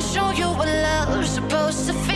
show you what love's supposed to feel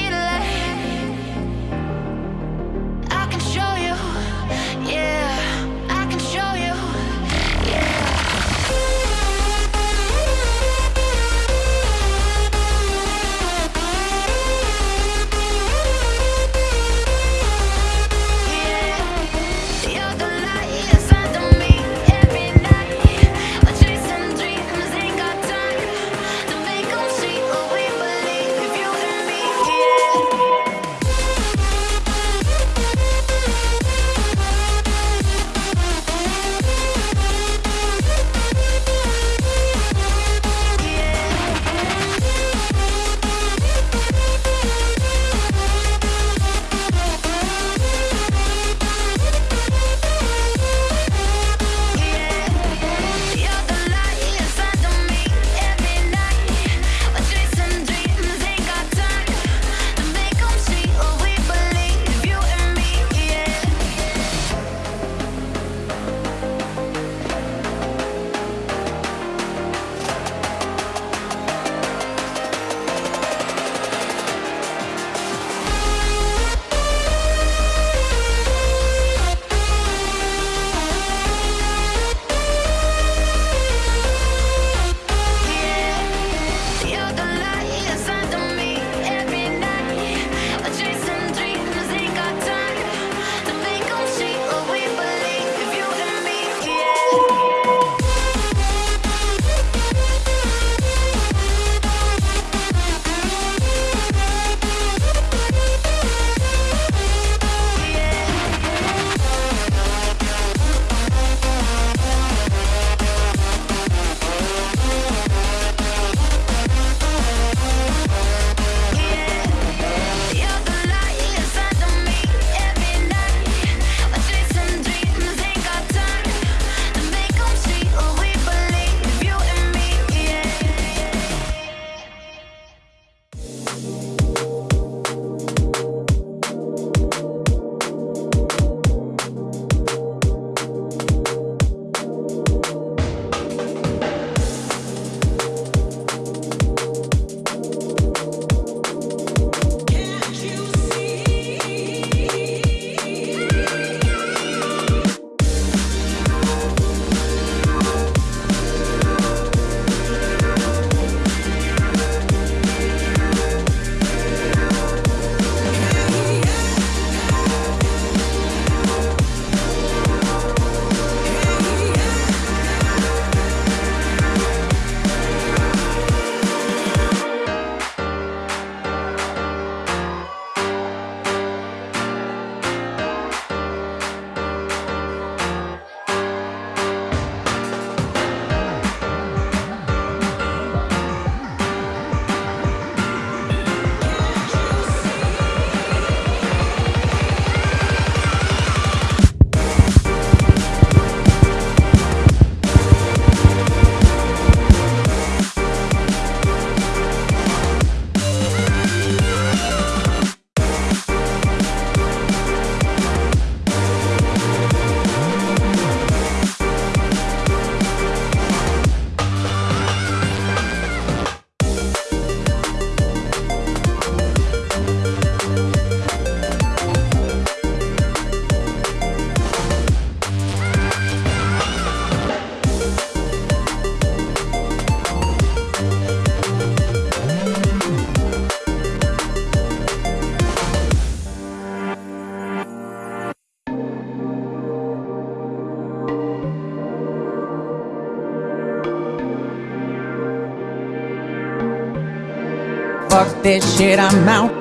fuck this shit, I'm out.